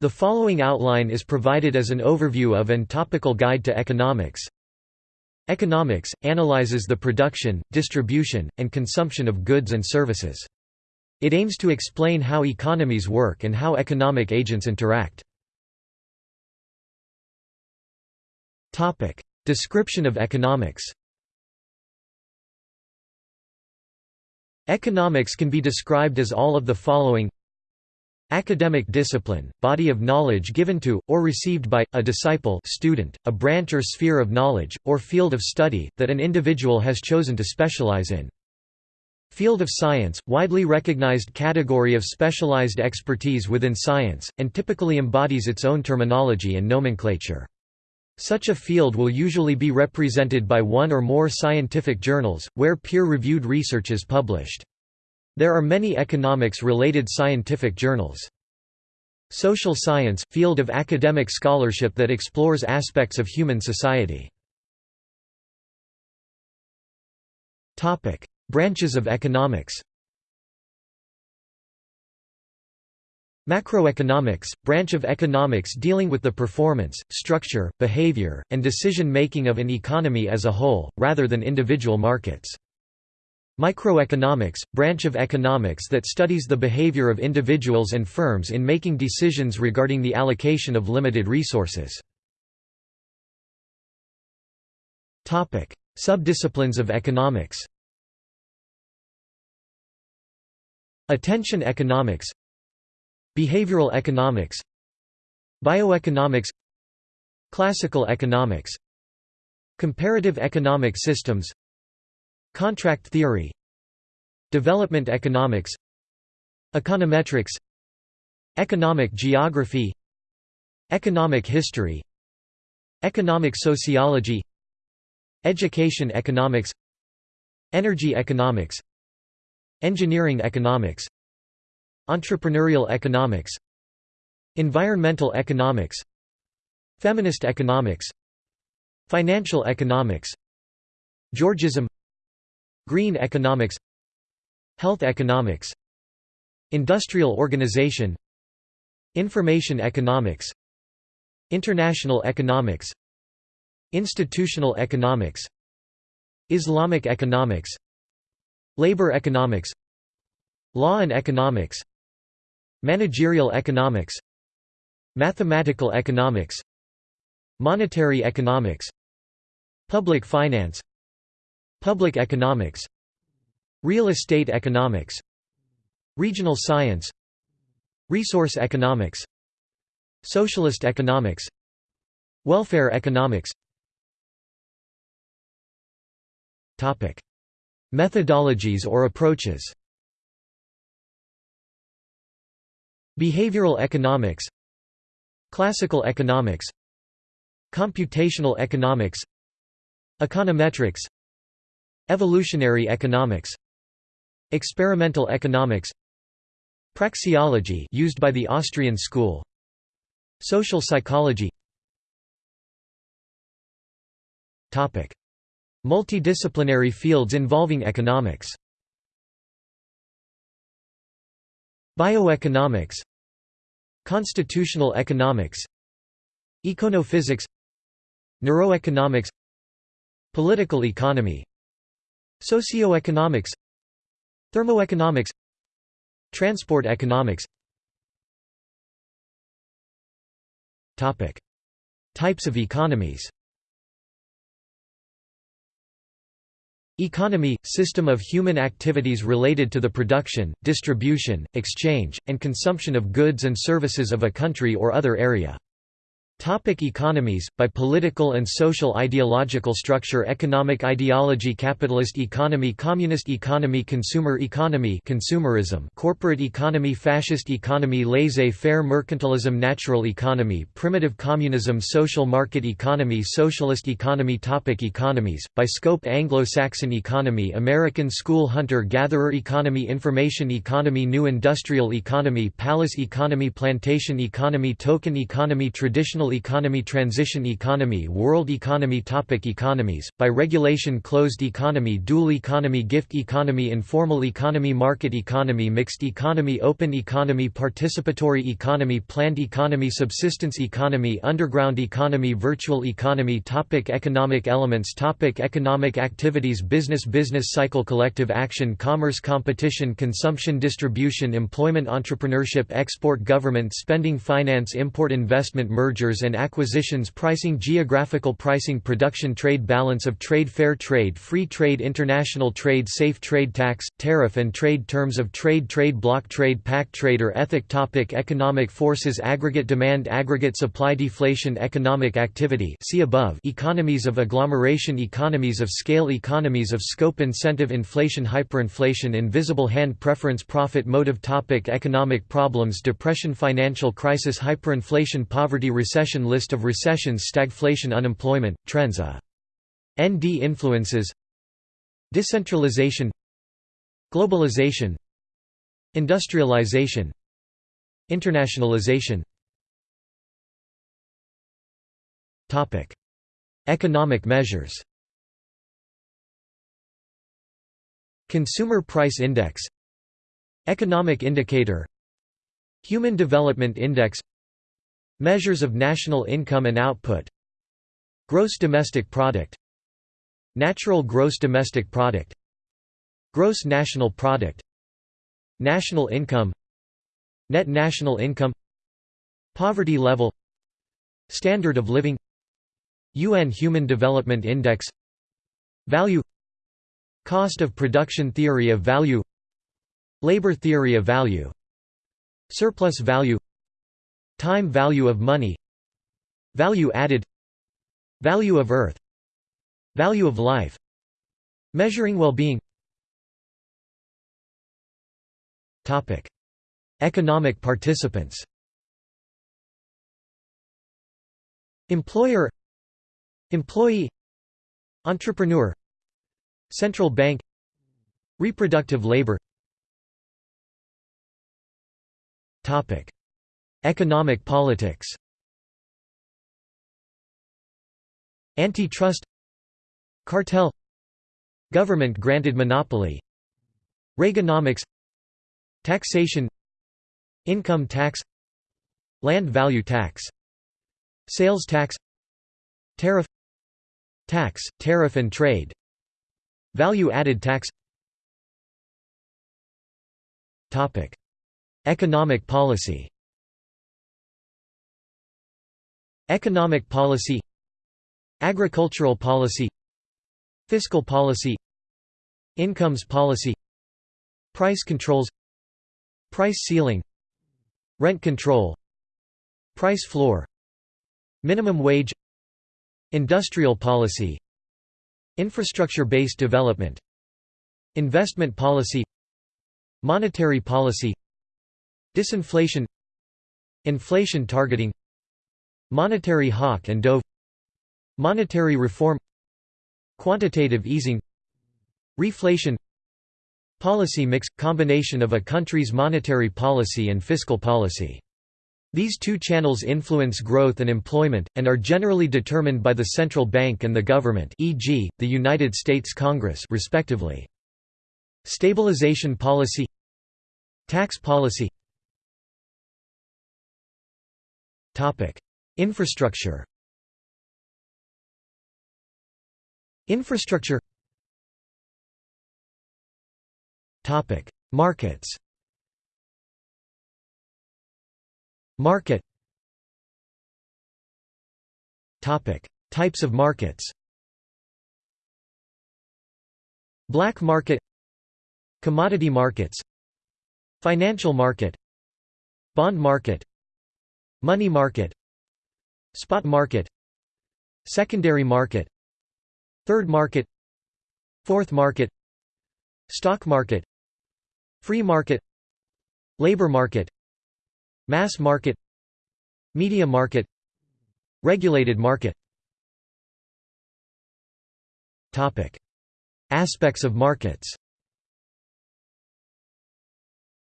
The following outline is provided as an overview of and topical guide to economics. Economics – analyzes the production, distribution, and consumption of goods and services. It aims to explain how economies work and how economic agents interact. Topic: Description of economics Economics can be described as all of the following Academic discipline, body of knowledge given to, or received by, a disciple student, a branch or sphere of knowledge, or field of study, that an individual has chosen to specialize in. Field of science, widely recognized category of specialized expertise within science, and typically embodies its own terminology and nomenclature. Such a field will usually be represented by one or more scientific journals, where peer-reviewed research is published. There are many economics-related scientific journals. Social science – field of academic scholarship that explores aspects of human society. Branches of economics Macroeconomics – branch of economics dealing with the performance, structure, behavior, and decision-making of an economy as a whole, rather than individual markets. Microeconomics – branch of economics that studies the behavior of individuals and firms in making decisions regarding the allocation of limited resources. Subdisciplines of economics Attention economics Behavioral economics Bioeconomics Classical economics Comparative economic systems Contract theory. Development economics. Econometrics. Economic geography. Economic history. Economic sociology. Education economics. Energy economics. Engineering economics. Entrepreneurial economics. Environmental economics. Feminist economics. Financial economics. Georgism Green economics Health economics Industrial organization Information economics International economics Institutional economics Islamic economics Labor economics Law and economics Managerial economics Mathematical economics Monetary economics Public finance Public economics. Real estate economics. Regional science. Resource economics. Socialist economics. Welfare economics. Topic. Methodologies or approaches. Behavioral economics. Classical economics. Computational economics. Econometrics Evolutionary economics. Experimental economics. Praxeology used by the Austrian school. Social psychology. Topic. Multidisciplinary fields involving economics. Bioeconomics. Constitutional economics. Econophysics. Neuroeconomics. Political economy Socioeconomics Thermoeconomics Transport economics. Types of economies. Economy – system of human activities related to the production, distribution, exchange, and consumption of goods and services of a country or other area. Topic economies, by political and social ideological structure Economic ideology Capitalist economy Communist economy Consumer economy consumerism Corporate economy Fascist economy Laissez-faire mercantilism Natural economy Primitive communism Social market economy Socialist economy. Topic Economies, by scope Anglo-Saxon economy American school hunter-gatherer economy Information economy New industrial economy Palace economy Plantation economy Token economy Traditional Economy Transition economy World economy Topic Economies, by regulation Closed economy Dual economy Gift economy Informal economy Market economy Mixed economy Open economy Participatory economy Planned economy Subsistence economy Underground economy Virtual economy Topic Economic elements Topic Economic activities Business Business cycle Collective action Commerce Competition Consumption Distribution Employment Entrepreneurship Export Government Spending Finance Import Investment Mergers and acquisitions Pricing Geographical pricing Production Trade Balance of trade Fair trade Free trade International trade Safe trade Tax, tariff and trade Terms of trade Trade bloc trade Pact trade or ethic Topic Economic forces Aggregate demand Aggregate supply Deflation Economic activity see above. Economies of agglomeration Economies of scale Economies of scope Incentive Inflation Hyperinflation Invisible hand Preference Profit Motive Topic Economic problems Depression Financial crisis Hyperinflation Poverty Recession List of recessions Stagflation Unemployment, trends uh, A. ND influences Decentralization Globalization Industrialization Internationalization. Economic measures Consumer Price Index Economic Indicator Human Development Index Measures of national income and output. Gross domestic product. Natural gross domestic product. Gross national product. National income. Net national income. Poverty level. Standard of living. UN Human Development Index. Value. Cost of production theory of value. Labor theory of value. Surplus value Time value of money Value added Value of earth Value of life Measuring well-being. Economic participants. Employer Employee Entrepreneur Central bank Reproductive labor Economic politics. Antitrust. Cartel. Government-granted monopoly. Reaganomics. Taxation. Income tax. Land value tax. Sales tax. Tariff. Tax, tariff and trade. Value-added tax. Economic policy Economic policy Agricultural policy Fiscal policy Incomes policy Price controls Price ceiling Rent control Price floor Minimum wage Industrial policy Infrastructure-based development Investment policy Monetary policy Disinflation Inflation targeting Monetary hawk and dove Monetary reform Quantitative easing Reflation Policy mix – combination of a country's monetary policy and fiscal policy. These two channels influence growth and employment, and are generally determined by the central bank and the government e.g., the United States Congress respectively. Stabilization policy Tax policy Infrastructure. Infrastructure. Topic. Markets. Market. Topic. Types of markets. Black market. Commodity markets. Financial market. Bond market. Money market Spot market. Secondary market. Third market. Fourth market. Stock market. Free market. Labor market. Mass market. Media market. Regulated market. Topic. Aspects of markets.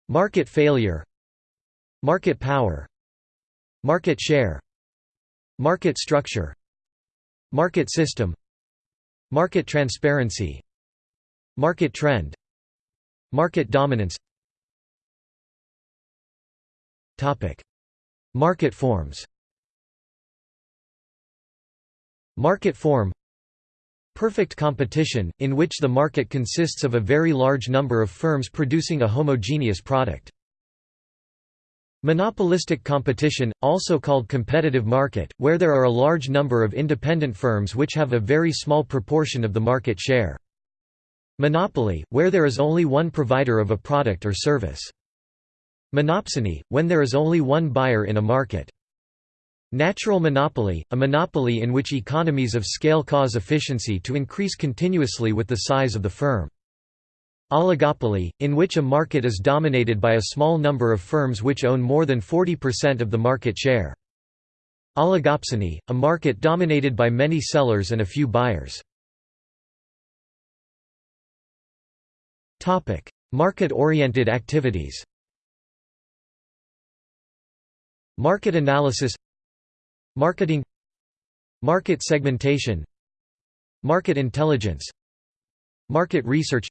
Market failure. Market power. Market share Market structure Market system Market transparency Market trend Market dominance. Market forms. Market form. Perfect competition, in which the market consists of a very large number of firms producing a homogeneous product. Monopolistic competition, also called competitive market, where there are a large number of independent firms which have a very small proportion of the market share. Monopoly, where there is only one provider of a product or service. Monopsony, when there is only one buyer in a market. Natural monopoly, a monopoly in which economies of scale cause efficiency to increase continuously with the size of the firm. Oligopoly, in which a market is dominated by a small number of firms which own more than 40% of the market share. Oligopsony, a market dominated by many sellers and a few buyers. Market-oriented activities Market analysis Marketing Market segmentation Market intelligence Market research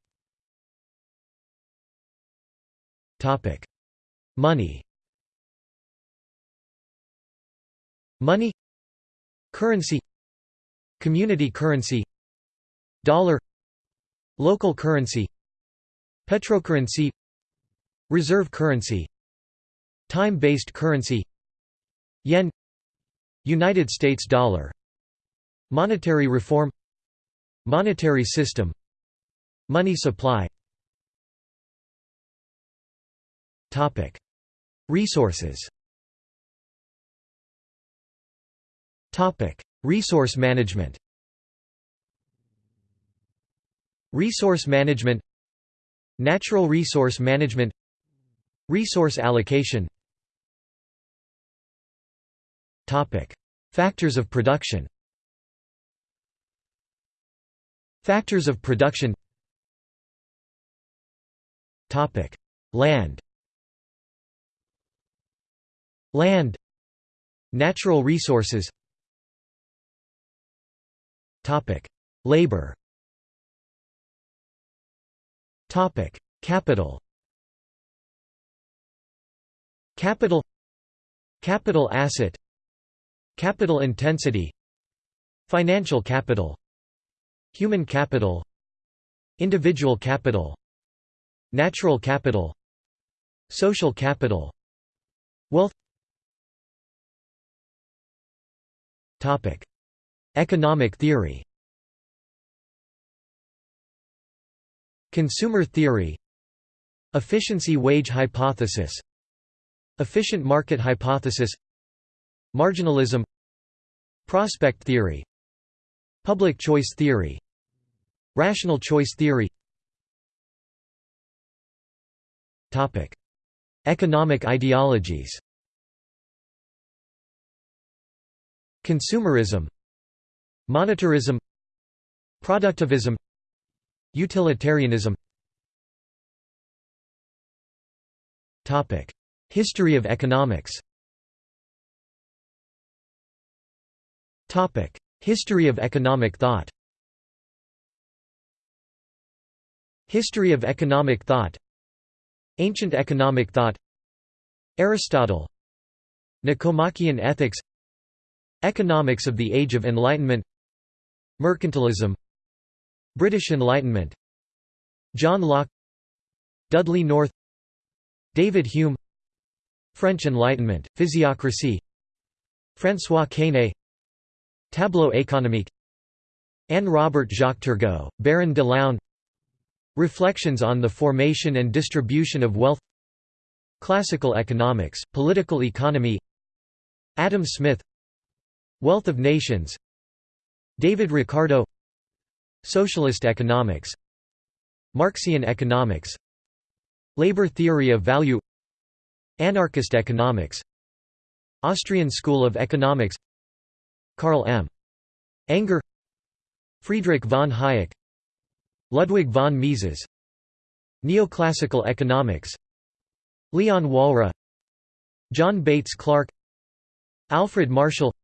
Money. Money. Currency. Community currency. Dollar. Local currency. Petrocurrency. Reserve currency. Time-based currency. Yen. United States dollar. Monetary reform. Monetary system. Money supply Topic: Resources. Topic: Resource management. Resource management. Natural resource management. Resource allocation. Topic: Factors of production. Factors of production. Topic: Land Land Natural resources. Labor. Capital. Capital. Capital asset. Capital intensity. Financial capital. Human capital. Individual capital. Natural capital. Social capital. Wealth Economic theory. Consumer theory. Efficiency wage hypothesis. Efficient market hypothesis. Marginalism. Prospect theory. Public choice theory. Rational choice theory. Topic: Economic ideologies. Consumerism Monetarism Productivism Utilitarianism. History of economics. History of economic thought. History of economic thought. Ancient economic thought. Aristotle. Nicomachean ethics Economics of the Age of Enlightenment. Mercantilism. British Enlightenment. John Locke. Dudley North. David Hume. French Enlightenment, Physiocracy. François Quesnay. Tableau économique. Anne Robert Jacques Turgot, Baron de l'Aulne Reflections on the Formation and Distribution of Wealth. Classical Economics, Political Economy. Adam Smith Wealth of Nations David Ricardo Socialist economics Marxian economics Labor theory of value Anarchist economics Austrian School of Economics Karl M. Enger Friedrich von Hayek Ludwig von Mises Neoclassical economics Leon Walras John Bates Clark Alfred Marshall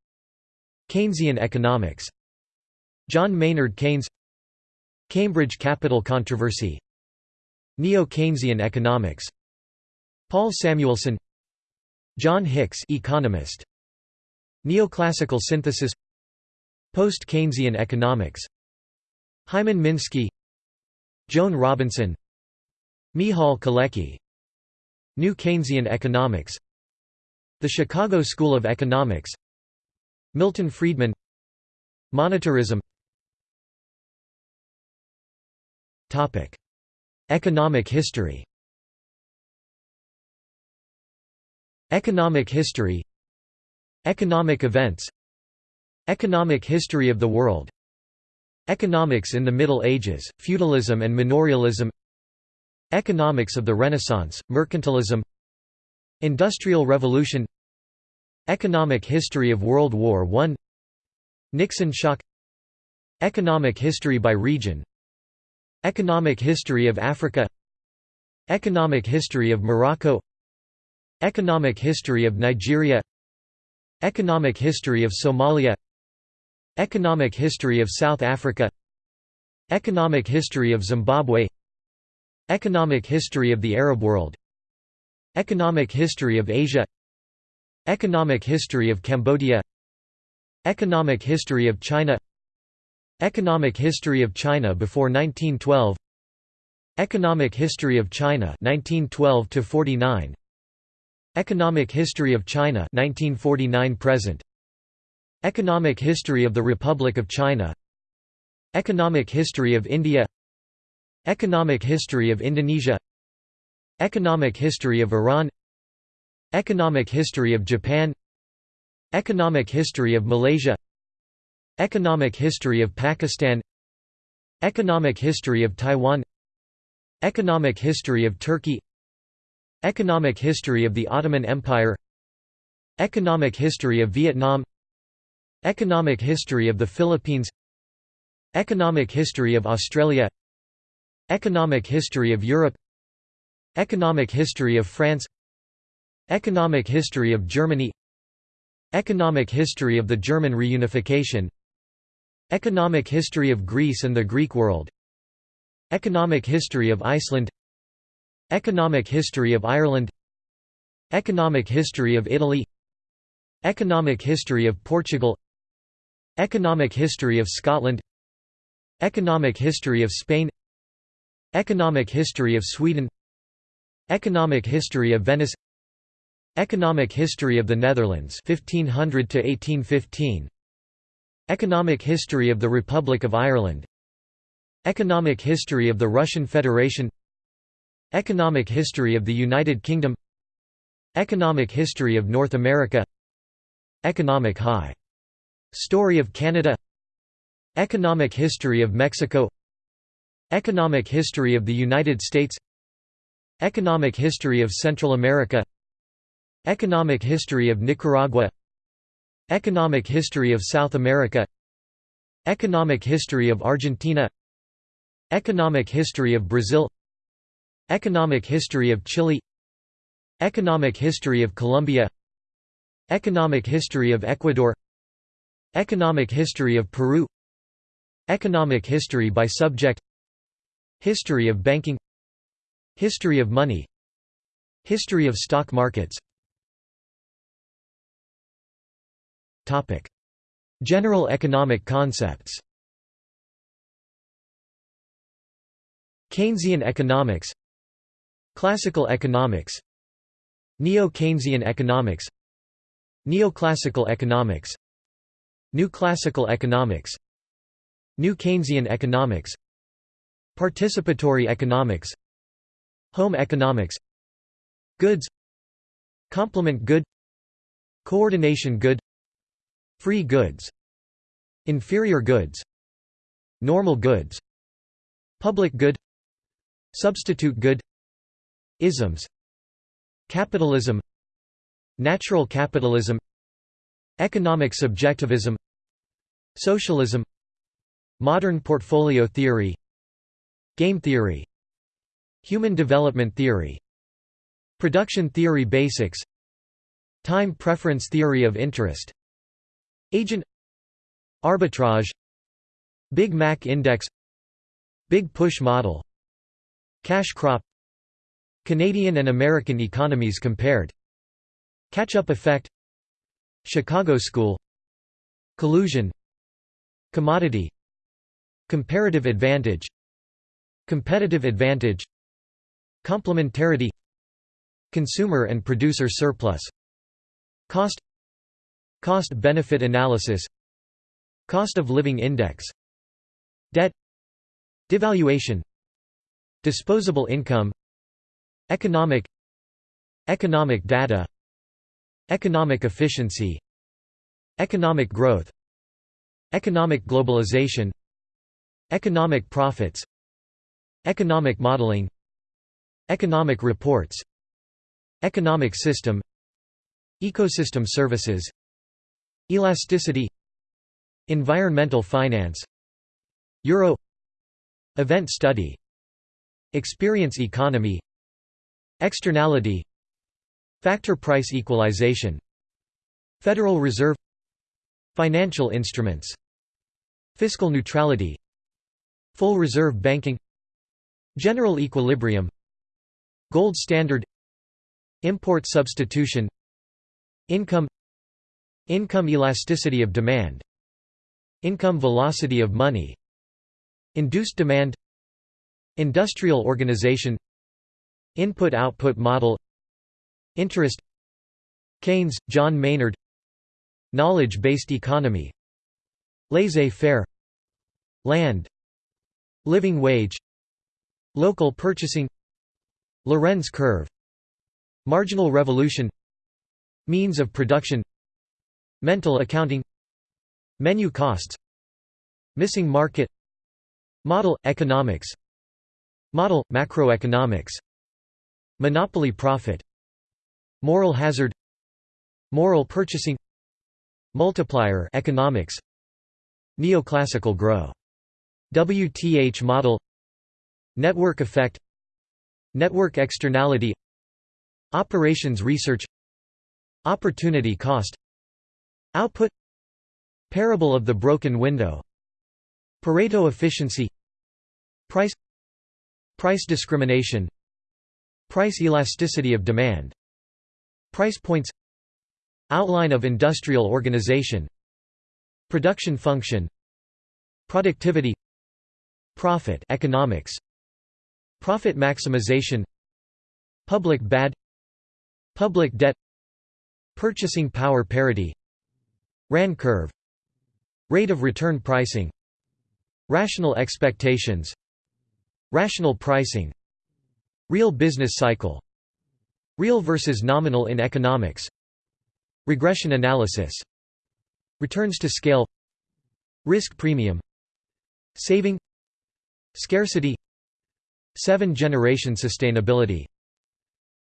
Keynesian economics. John Maynard Keynes. Cambridge Capital Controversy. Neo-Keynesian economics. Paul Samuelson. John Hicks economist. Neoclassical synthesis. Post-Keynesian economics. Hyman Minsky. Joan Robinson. Michal Kalecki. New Keynesian economics. The Chicago School of Economics Milton Friedman. Monetarism. Economic history. Economic history. Economic events. Economic history of the world. Economics in the Middle Ages, feudalism and manorialism Economics of the Renaissance, mercantilism. Industrial Revolution Economic history of World War I Nixon shock Economic history by region Economic history of Africa Economic history of Morocco Economic history of Nigeria Economic history of Somalia Economic history of South Africa Economic history of Zimbabwe Economic history of the Arab world Economic history of Asia Economic history of Cambodia Economic history of China Economic history of China before 1912 Economic history of China 1912 to 49 Economic History of China 1949 present Economic History of the Republic of China Economic History of India Economic History of Indonesia Economic History of Iran Economic History of Japan Economic History of Malaysia Economic History of Pakistan Economic History of Taiwan Economic History of Turkey Economic history of the Ottoman Empire Economic history of Vietnam Economic history of the Philippines Economic history of Australia Economic history of Europe Economic history of France Economic history of Germany Economic history of the German reunification Economic history of Greece and the Greek world Economic history of Iceland Economic history of Ireland Economic history of Italy Economic history of Portugal Economic history of Scotland Economic history of Spain Economic history of Sweden Economic history of Venice Economic history of the Netherlands 1500 to 1815 Economic history of the Republic of Ireland. Economic history of the Russian Federation. Economic history of the United Kingdom. Economic history of North America. Economic high story of Canada. Economic history of Mexico. Economic history of the United States. Economic history of Central America Economic history of Nicaragua Economic history of South America Economic history of Argentina Economic history of Brazil Economic history of Chile Economic history of Colombia Economic history of Ecuador Economic history of Peru Economic history by subject History of banking History of money History of stock markets General economic concepts. Keynesian economics. Classical economics. Neo-Keynesian economics. Neoclassical economics. New classical economics. New Keynesian economics. Participatory economics. Home economics. Goods. Complement good. Coordination good Free goods Inferior goods Normal goods Public good Substitute good Isms Capitalism Natural capitalism Economic subjectivism Socialism Modern portfolio theory Game theory Human development theory Production theory basics Time preference theory of interest Agent Arbitrage Big Mac Index Big Push Model Cash crop Canadian and American economies compared Catch-up effect Chicago School Collusion Commodity Comparative advantage Competitive advantage Complementarity Consumer and producer surplus Cost Cost-benefit analysis Cost of living index Debt Devaluation Disposable income Economic Economic data Economic efficiency Economic growth Economic globalization Economic profits Economic modeling Economic reports Economic system Ecosystem services Elasticity. Environmental finance. Euro. Event study. Experience economy. Externality. Factor price equalization. Federal Reserve. Financial instruments. Fiscal neutrality. Full reserve banking. General equilibrium. Gold standard. Import substitution. Income Income elasticity of demand Income velocity of money Induced demand Industrial organization Input-output model Interest Keynes, John Maynard Knowledge-based economy Laissez-faire Land Living wage Local purchasing Lorenz curve Marginal revolution Means of production Mental accounting Menu costs Missing market Model – economics Model – macroeconomics Monopoly profit Moral hazard Moral purchasing Multiplier economics Neoclassical grow. WTH model Network effect Network externality Operations research Opportunity cost Output Parable of the broken window Pareto efficiency Price Price discrimination Price elasticity of demand Price points Outline of industrial organization Production function Productivity Profit economics Profit maximization Public bad Public debt Purchasing power parity Rahn curve Rate of return pricing Rational expectations Rational pricing Real business cycle Real versus nominal in economics Regression analysis Returns to scale Risk premium Saving Scarcity Seven-generation sustainability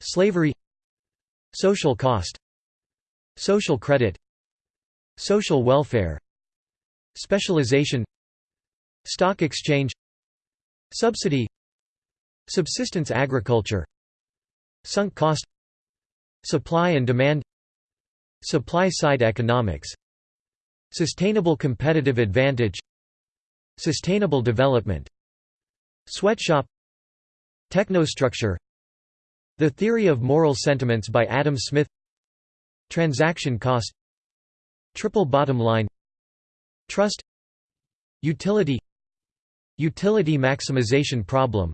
Slavery Social cost Social credit Social welfare Specialization Stock exchange Subsidy Subsistence agriculture Sunk cost Supply and demand Supply-side economics Sustainable competitive advantage Sustainable development Sweatshop Technostructure The Theory of Moral Sentiments by Adam Smith Transaction cost Triple bottom line. Trust. Utility. Utility maximization problem.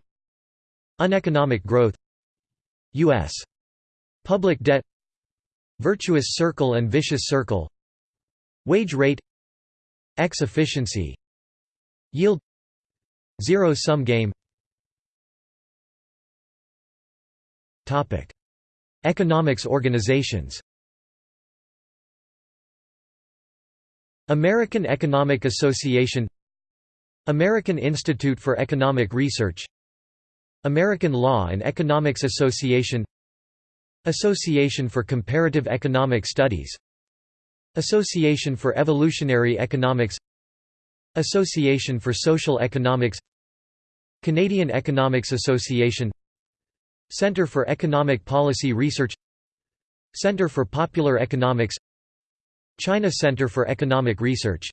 Uneconomic growth. U.S. Public debt. Virtuous circle and vicious circle. Wage rate. X efficiency. Yield. Zero-sum game. Economics organizations American Economic Association American Institute for Economic Research American Law and Economics Association Association for Comparative Economic Studies Association for Evolutionary Economics Association for Social Economics Canadian Economics Association Centre for Economic Policy Research Centre for Popular Economics China Center for Economic Research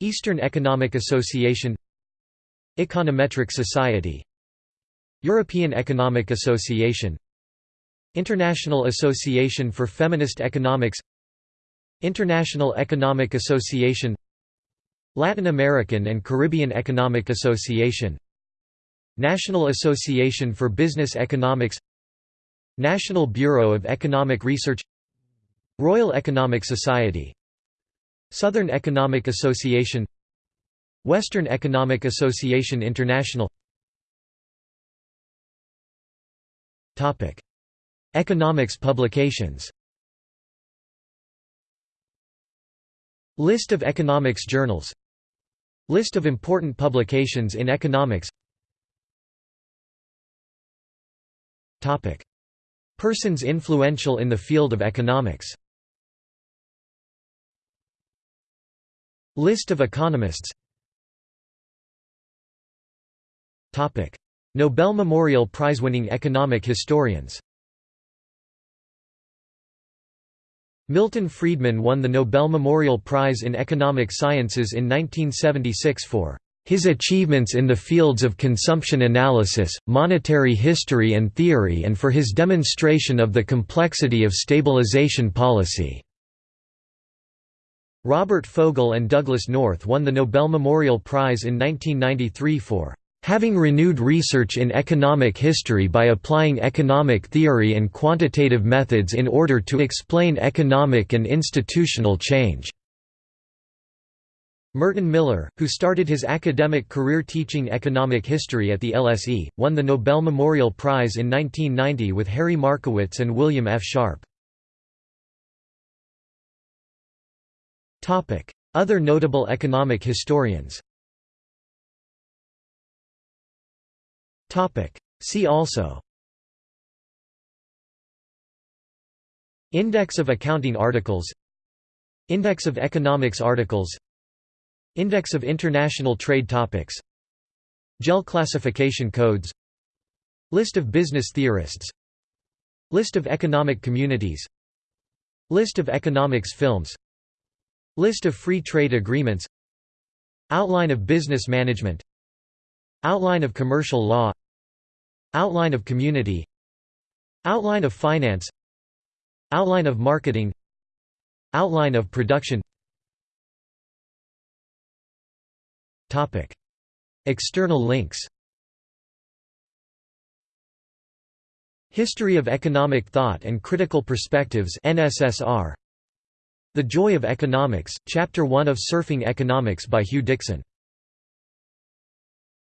Eastern Economic Association Econometric Society European Economic Association International Association for Feminist Economics International Economic Association Latin American and Caribbean Economic Association National Association for Business Economics National Bureau of Economic Research Royal Economic Society Southern Economic Association Western Economic Association International. Economics publications. List of economics journals. List of important publications in economics. Persons influential in the field of economics List of economists. Nobel Memorial Prize-winning economic historians. Milton Friedman won the Nobel Memorial Prize in Economic Sciences in 1976 for his achievements in the fields of consumption analysis, monetary history and theory and for his demonstration of the complexity of stabilization policy." Robert Fogel and Douglass North won the Nobel Memorial Prize in 1993 for having renewed research in economic history by applying economic theory and quantitative methods in order to explain economic and institutional change." Merton Miller, who started his academic career teaching economic history at the LSE, won the Nobel Memorial Prize in 1990 with Harry Markowitz and William F. Sharpe. Other notable economic historians See also Index of accounting articles Index of economics articles Index of international trade topics JEL classification codes List of business theorists List of economic communities List of economics films List of free trade agreements. Outline of business management. Outline of commercial law. Outline of community. Outline of finance. Outline of marketing. Outline of production. External links. History of Economic Thought and Critical Perspectives NSSR The Joy of Economics, Chapter 1 of Surfing Economics by Huw Dixon